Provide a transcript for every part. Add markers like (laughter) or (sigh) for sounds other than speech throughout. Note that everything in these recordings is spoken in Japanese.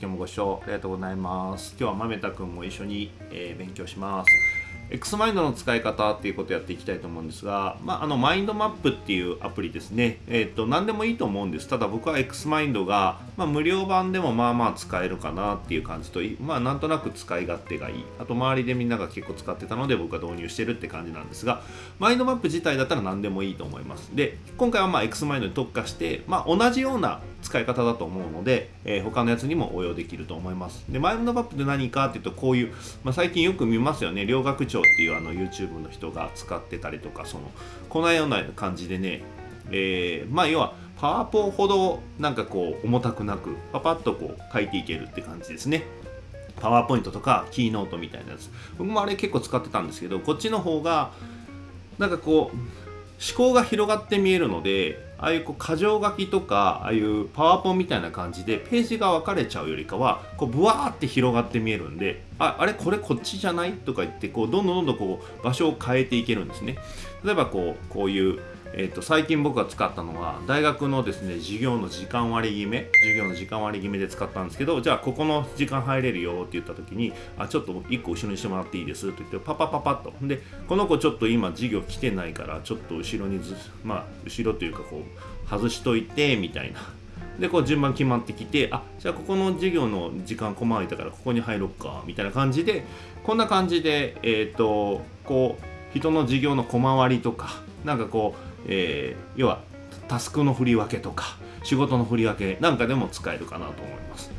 今日もご視聴ありがとうございます。今日は豆田くんも一緒に、えー、勉強します。X マインドの使い方っていうことをやっていきたいと思うんですが、まあ、あのマインドマップっていうアプリですね、えっ、ー、と何でもいいと思うんです。ただ僕は X マインドが、まあ、無料版でもまあまあ使えるかなっていう感じとまあなんとなく使い勝手がいい。あと周りでみんなが結構使ってたので僕は導入してるって感じなんですがマインドマップ自体だったら何でもいいと思います。で今回はまあ X マインドに特化して、まあ、同じような使い方だと思うので、えー、他のやつにも応用できると思います。でマインドマップって何かっていうとこういう、まあ、最近よく見ますよね。両学長っていうあの YouTube の人が使ってたりとかそのこのような感じでね、えー、まあ要はパワポほどなんかこう重たくなくパパッとこう書いていけるって感じですね。パワーポイントとかキーノートみたいなやつ。僕もあれ結構使ってたんですけどこっちの方がなんかこう思考が広がって見えるのでああいうこう箇条書きとかああいうパワーポンみたいな感じでページが分かれちゃうよりかはこうブワーって広がって見えるんでああれこれこっちじゃない？とか言ってこうどんどんどんどんこう場所を変えていけるんですね。例えばこうこういうえーと、最近僕が使ったのは大学のですね授業の時間割決め授業の時間割決めで使ったんですけどじゃあここの時間入れるよって言った時にあちょっと1個後ろにしてもらっていいですと言ってパパパパッと。でこの子ちょっと今授業来てないからちょっと後ろにずまあ後ろというかこう外しといてみたいな。でこう順番決まってきてあじゃあここの授業の時間困空いたからここに入ろっかみたいな感じでこんな感じでえっ、ー、とこう人の授業の小回りとかなんかこうえー、要はタスクの振り分けとか仕事の振り分けなんかでも使えるかなと思います。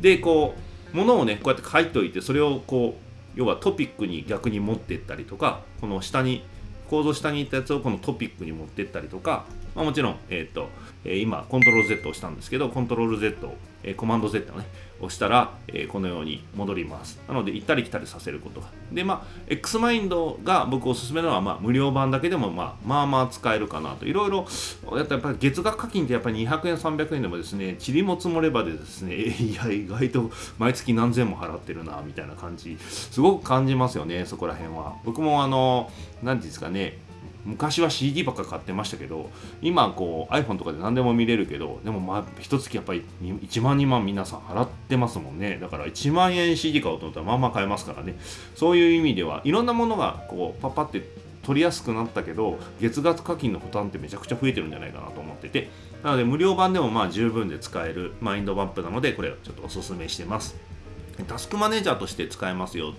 でこうものをねこうやって書いておいてそれをこう要はトピックに逆に持っていったりとかこの下に構造下にいったやつをこのトピックに持っていったりとか、まあ、もちろん、えーとえー、今コントロール Z を押したんですけどコントロール Z えー、コマンド Z をね押したら、え、このように戻ります。なので行ったり来たりさせることが。でまあ X マインドが僕おすすめなのは、まあ、無料版だけでも、まあ、まあまあ使えるかなと。いろいろやっぱり月額課金ってやっぱり200円300円でもですね塵も積もればでですね (laughs) いや意外と毎月何千も払ってるなみたいな感じすごく感じますよねそこら辺は。僕もあの何ていうんですかね昔は CD ばっか買ってましたけど今こう iPhone とかで何でも見れるけどでもまあ一月やっぱり1万2万皆さん払ってますもんね。だから1万円 CD 買おうと思ったらまあまあ買えますからね。そういう意味ではいろんなものがこうパッパって取りやすくなったけど月額課金の負担ってめちゃくちゃ増えてるんじゃないかなと思ってて。なので無料版でもまあ十分で使えるマインドマップなのでこれをちょっとおすすめしてます。タスクマネージャーとして使えますよ。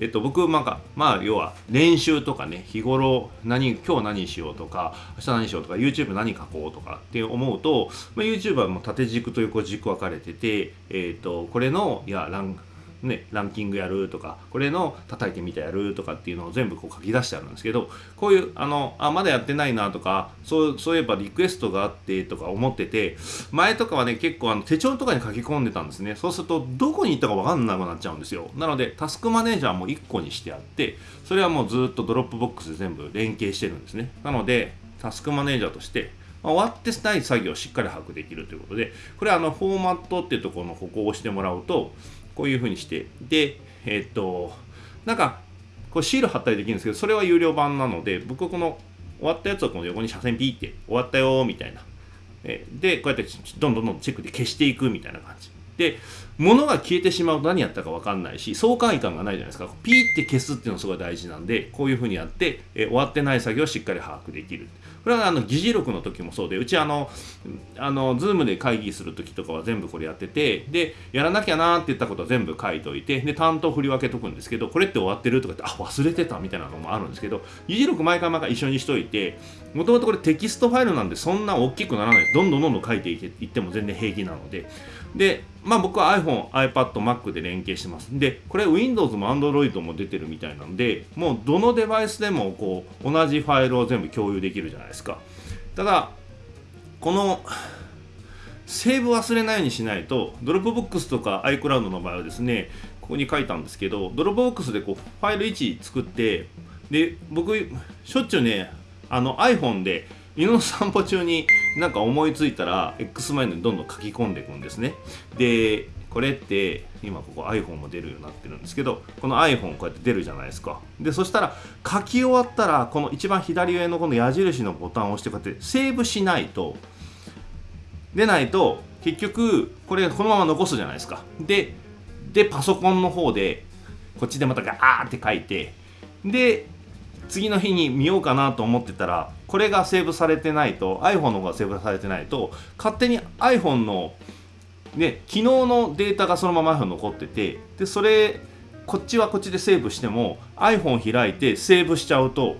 えっと、僕、なんか、まあ、要は、練習とかね、日頃、何、今日何しようとか、明日何しようとか、YouTube 何書こうとかって思うと、まあ、YouTube はもう縦軸と横軸分かれてて、えっと、これの、いや、ラン、ね、ランキングやるとかこれの叩いてみたやるとかっていうのを全部こう書き出してあるんですけどこういうあのあまだやってないなとかそうそういえばリクエストがあってとか思ってて前とかはね結構あの手帳とかに書き込んでたんですね。そうするとどこに行ったか分かんなくなっちゃうんですよ。なのでタスクマネージャーも1個にしてあってそれはもうずっとドロップボックスで全部連携してるんですね。なのでタスクマネージャーとして終わってない作業をしっかり把握できるということでこれはあのフォーマットっていうところのここを押してもらうとこういうふうにしてでえっ、となんかこうシール貼ったりできるんですけどそれは有料版なので僕はこの終わったやつをこの横に斜線ピーって終わったよみたいな。でこうやってどんどんどんチェックで消していくみたいな感じ。で物が消えてしまうと何やったか分かんないし爽快感がないじゃないですか。ピーって消すっていうのがすごい大事なんでこういうふうにやって、え終わってない作業をしっかり把握できる。これはあの議事録の時もそうでうちあのあの Zoom で会議する時とかは全部これやっててでやらなきゃなって言ったことは全部書いといてで担当振り分けとくんですけどこれって終わってるとかってあ忘れてたみたいなのもあるんですけど議事録毎回毎回一緒にしといてもともとこれテキストファイルなんでそんな大きくならない。どんどんどんどん書いていっても全然平気なのででまあ僕は iPhone、iPad、Mac で連携してます。で、これ Windows も Android も出てるみたいなんで、もうどのデバイスでもこう同じファイルを全部共有できるじゃないですか。ただ、このセーブ忘れないようにしないと、ドロップボックスとか iCloud の場合はですね、ここに書いたんですけど、ドロップボックスでこうファイル1作って、で、僕、しょっちゅうね、あの iPhone で犬の散歩中になんか思いついたら X マインドにどんどん書き込んでいくんですね。でこれって今ここ iPhone も出るようになってるんですけどこの iPhone こうやって出るじゃないですか。でそしたら書き終わったらこの一番左上のこの矢印のボタンを押してこうやってセーブしないと出ないと結局これこのまま残すじゃないですか。ででパソコンの方でこっちでまたガーって書いてで次の日に見ようかなと思ってたらこれがセーブされてないと iPhone の方がセーブされてないと勝手に iPhone のね昨日のデータがそのまま iPhone 残っててでそれこっちはこっちでセーブしても iPhone 開いてセーブしちゃうと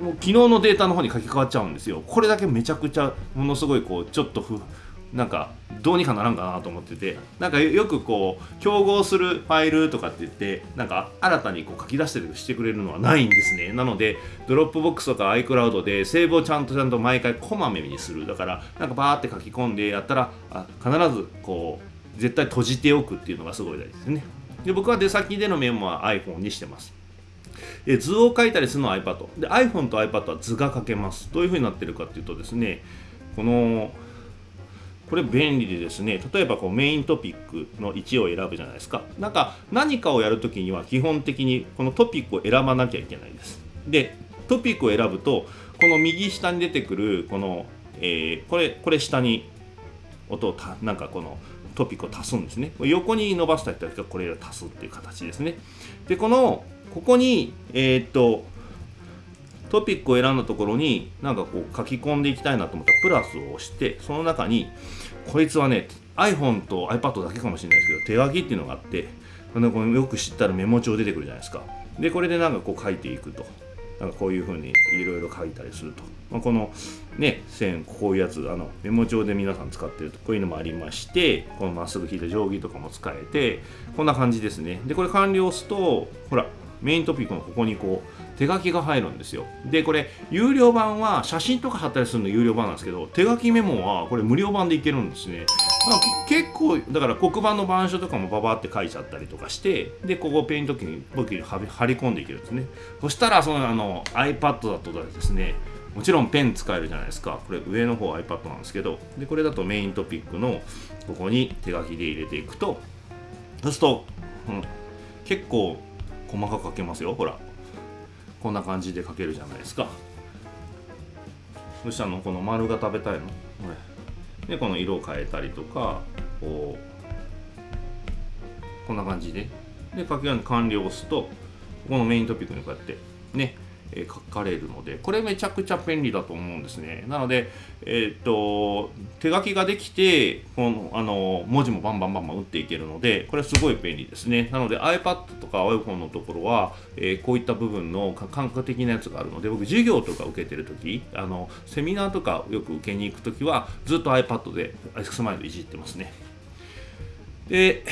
もう昨日のデータの方に書き換わっちゃうんですよ。これだけめちゃくちゃものすごいこうちょっとふなんかどうにかならんかなと思っててなんかよくこう競合するファイルとかって言ってなんか新たにこう書き出してるしてくれるのはないんですね。なのでドロップボックスとか iCloud でセーブをちゃんとちゃんと毎回こまめにする。だからなんかバーって書き込んでやったらあ必ずこう絶対閉じておくっていうのがすごい大事ですね。で僕は出先でのメモは iPhone にしてます。で図を書いたりするのは iPad で iPhone と iPad は図が書けます。どういうふうになってるかっていうとですねこのこれ便利でですね例えばこうメイントピックの位置を選ぶじゃないですか。なんか何かをやるときには基本的にこのトピックを選ばなきゃいけないです。でトピックを選ぶとこの右下に出てくるこの、えー、これこれ下に音をたなんかこのトピックを足すんですね。横に伸ばした人はこれを足すっていう形ですね。でこのここにえー、っとトピックを選んだところになんかこう書き込んでいきたいなと思ったらプラスを押してその中にこいつはね iPhone と iPad だけかもしれないですけど手書きっていうのがあってこのよく知ったらメモ帳出てくるじゃないですか。でこれでなんかこう書いていくと。なんかこういうふうにいろいろ書いたりすると、まあ、このね線こういうやつあのメモ帳で皆さん使ってるとこういうのもありましてこのまっすぐ引いた定規とかも使えてこんな感じですね。でこれ完了すとほらメイントピックのここにこう手書きが入るんですよ。でこれ有料版は写真とか貼ったりするの有料版なんですけど手書きメモはこれ無料版でいけるんですね。まあ結構だから黒板の板書とかもババって書いちゃったりとかしてでここペイント機に僕に貼り込んでいけるんですね。そしたらそのあの iPad だとですねもちろんペン使えるじゃないですか。これ上の方 iPad なんですけどでこれだとメイントピックのここに手書きで入れていくとそうすると、うん、結構細かく書けますよほら。こんな感じで書けるじゃないですか。そしたらこの丸が食べたいの？これでこの色を変えたりとかこうこんな感じで。で書き完了を押すとこのメイントピックにこうやってねえ書かれるのでこれめちゃくちゃ便利だと思うんですね。なので、えー、っと手書きができてこのあの文字もバンバンバンバン打っていけるのでこれすごい便利ですね。なので iPad とか iPhone のところは、えー、こういった部分の感覚的なやつがあるので僕授業とか受けてる時あのセミナーとかよく受けに行く時はずっと iPad で X マイルいじってますね。で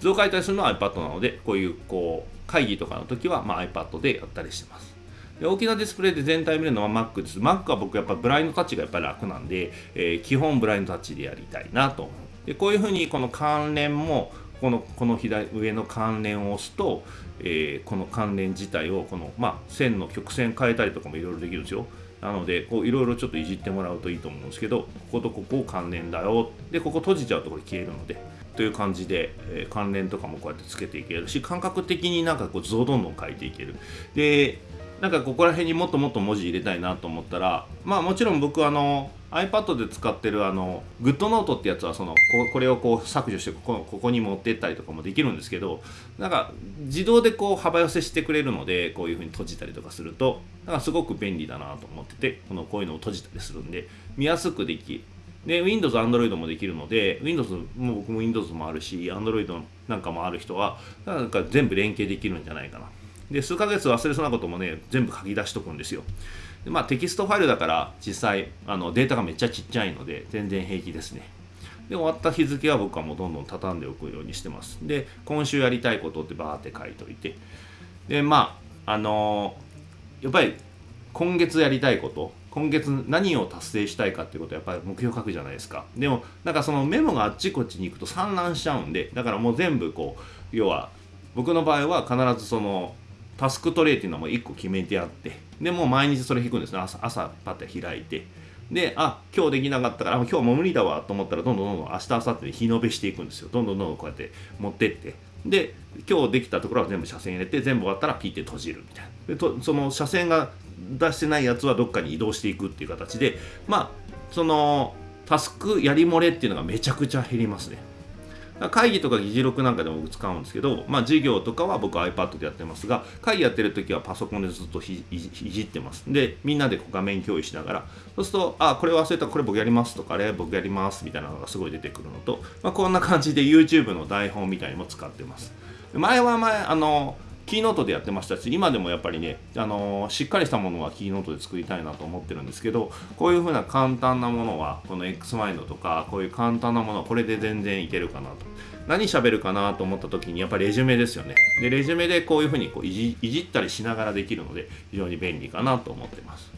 図を書いたりするのは iPad なのでこういうこう会議とかの時は、まあ、iPad でやったりしてます。大きなディスプレイで全体見るのは Mac です。Mac は僕やっぱブラインドタッチがやっぱり楽なんで、えー、基本ブラインドタッチでやりたいなと。でこういうふうにこの関連もこのこの左上の関連を押すと、えー、この関連自体をこの、まあ、線の曲線変えたりとかもいろいろできるんですよ。なのでこういろいろちょっといじってもらうといいと思うんですけどこことここ関連だよでここ閉じちゃうとこれ消えるのでという感じで、えー、関連とかもこうやってつけていけるし感覚的になんかこう図をどんどん書いていけるでなんかここら辺にもっともっと文字入れたいなと思ったらまあもちろん僕あの iPad で使ってるあの GoodNote ってやつはそのここれをこう削除してここここに持ってったりとかもできるんですけどなんか自動でこう幅寄せしてくれるのでこういうふうに閉じたりとかするとなんかすごく便利だなと思っててこのこういうのを閉じたりするんで見やすくできで Windows、Android もできるので Windows も僕も Windows もあるし Android なんかもある人はなんか全部連携できるんじゃないかな。で数ヶ月忘れそうなこともね全部書き出しとくんですよ。でまあテキストファイルだから実際あのデータがめっちゃちっちゃいので全然平気ですね。で終わった日付は僕はもうどんどん畳んでおくようにしてます。で今週やりたいことってバーって書いといて。でまああのー、やっぱり今月やりたいこと今月何を達成したいかっていうことはやっぱり目標書くじゃないですか。でもなんかそのメモがあっちこっちに行くと散乱しちゃうんでだからもう全部こう要は僕の場合は必ずそのタスクトレイっていうのも1個決めてあってでもう毎日それ引くんですね。朝朝パッて開いて。であ今日できなかったから今日もう無理だわと思ったらどんどんどんどん明日明後日で日延べしていくんですよ。どんどんどんどんこうやって持ってって。で今日できたところは全部車線入れて全部終わったらピッて閉じるみたいな。でとその車線が出してないやつはどっかに移動していくっていう形でまあそのタスクやり漏れっていうのがめちゃくちゃ減りますね。会議とか議事録なんかでも使うんですけど、まあ、授業とかは僕 iPad でやってますが会議やってる時はパソコンでずっといじってます。でみんなで画面共有しながらそうするとあこれ忘れたこれ僕やりますとかあれ僕やりますみたいなのがすごい出てくるのと、まあ、こんな感じで YouTube の台本みたいにも使ってます。前は前あのキーノートでやってましたし今でもやっぱりね、あのー、しっかりしたものはキーノートで作りたいなと思ってるんですけどこういうふうな簡単なものはこの X マインドとかこういう簡単なものはこれで全然いけるかなと。何喋るかなと思った時にやっぱりレジュメですよね。でレジュメでこういうふうにこういじいじったりしながらできるので非常に便利かなと思ってます。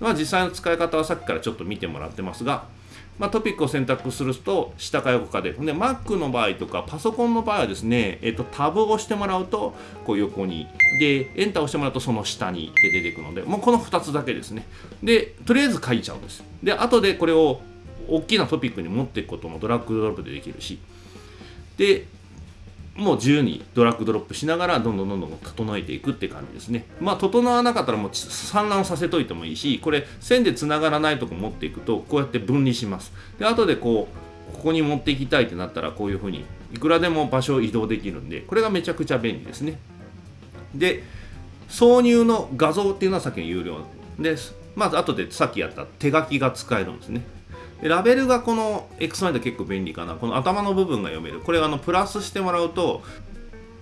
まあ実際の使い方はさっきからちょっと見てもらってますがまあ、トピックを選択すると下か横かで。で Mac の場合とかパソコンの場合はですね、えっと、タブを押してもらうとこう横に。でエンターを押してもらうとその下にって出てくるのでもうこの2つだけですね。でとりあえず書いちゃうんです。で後でこれを大きなトピックに持っていくこともドラッグドロップでできるし。でもう自由にドラッグドロップしながらどんどんどんどん整えていくって感じですね。まあ整わなかったらもう散乱させといてもいいしこれ線でつながらないとこ持っていくとこうやって分離します。で後でこうここに持っていきたいってなったらこういうふうにいくらでも場所を移動できるんでこれがめちゃくちゃ便利ですね。で挿入の画像っていうのはさっきの有料です。まず後でさっきやった手書きが使えるんですね。でラベルがこの X マイド結構便利かな。この頭の部分が読める。これあのプラスしてもらうと、こ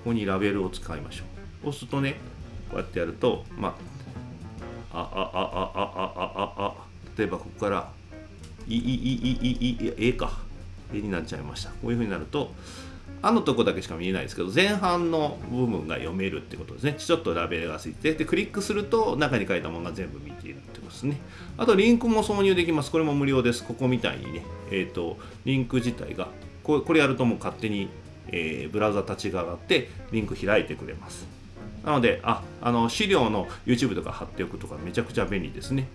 こにラベルを使いましょう。押すとね、こうやってやると、まあ、あ、あ、あ、あ、あ、あ、あ、あ、例えばここから、い、い、い、い、い、い、えか。えになっちゃいました。こういうふうになると、あのとこだけしか見えないですけど前半の部分が読めるってことですね。ちょっとラベルがついてでクリックすると中に書いたものが全部見ているってことですね。あとリンクも挿入できます。これも無料です。ここみたいにね。えっ、ー、とリンク自体がこれやるともう勝手に、えー、ブラウザ立ち上がってリンク開いてくれます。なのでああの資料の YouTube とか貼っておくとかめちゃくちゃ便利ですね。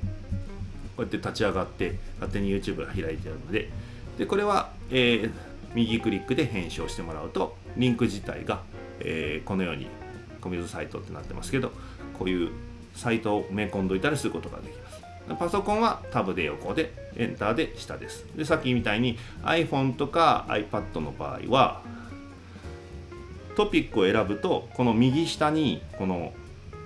こうやって立ち上がって勝手に YouTube が開いてあるので。でこれは、えー右クリックで編集をしてもらうとリンク自体が、えー、このようにコミュニティサイトってなってますけどこういうサイトを埋め込んどいたりすることができます。パソコンはタブで横でエンターで下です。でさっきみたいに iPhone とか iPad の場合はトピックを選ぶとこの右下にこの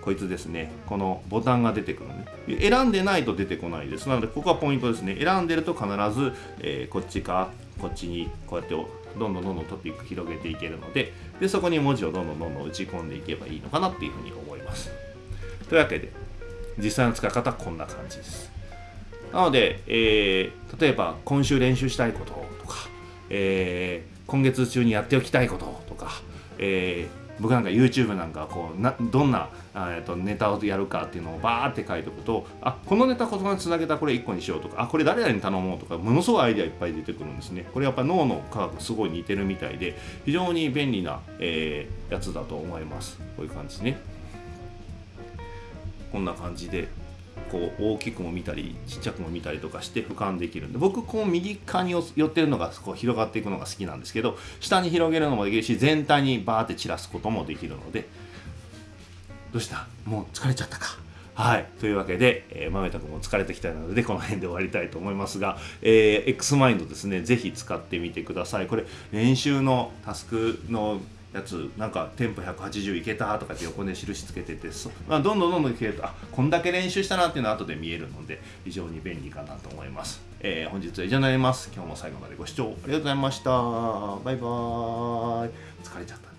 こいつですねこのボタンが出てくるね。選んでないと出てこないです。なのでここはポイントですね。選んでると必ず、えー、こっちかこっちにこうやってどんどんどんどんトピック広げていけるのででそこに文字をどんどんどんどん打ち込んでいけばいいのかなっていうふうに思います。というわけで実際の使い方はこんな感じです。なので、えー、例えば今週練習したいこととか、えー、今月中にやっておきたいこととか、えー僕なんか YouTube なんかこうなどんなえとネタをやるかっていうのをバーって書いておくとあこのネタこのつなげたこれ1個にしようとかあこれ誰々に頼もうとかものすごいアイデアいっぱい出てくるんですね。これやっぱ脳の科学すごい似てるみたいで非常に便利な、えー、やつだと思います。こういう感じですね。こんな感じで。こう大きくも見たりちっちゃくも見たりとかして俯瞰できるんで僕こう右側に寄ってるのがこう広がっていくのが好きなんですけど下に広げるのもできるし全体にバーって散らすこともできるのでどうした？もう疲れちゃったか？はい。というわけで、えー、豆田君も疲れてきたので、この辺で終わりたいと思いますが、えー、X マインドですね、ぜひ使ってみてください。これ、練習のタスクのやつなんかテンポ180いけたとかって横で印つけててそまあ、どんどんどんどんいけるとあこんだけ練習したなっていうのは後で見えるので非常に便利かなと思います、えー、本日は以上になります。今日も最後までご視聴ありがとうございました。バイバーイ。